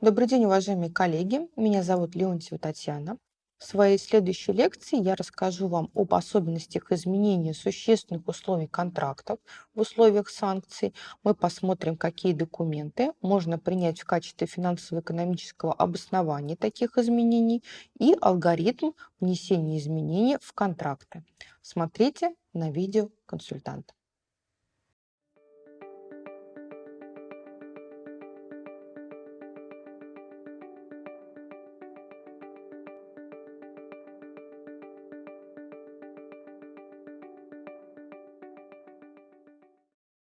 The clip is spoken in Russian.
Добрый день, уважаемые коллеги. Меня зовут Леонтьева Татьяна. В своей следующей лекции я расскажу вам об особенностях изменения существенных условий контрактов в условиях санкций. Мы посмотрим, какие документы можно принять в качестве финансово-экономического обоснования таких изменений и алгоритм внесения изменений в контракты. Смотрите на видео консультанта.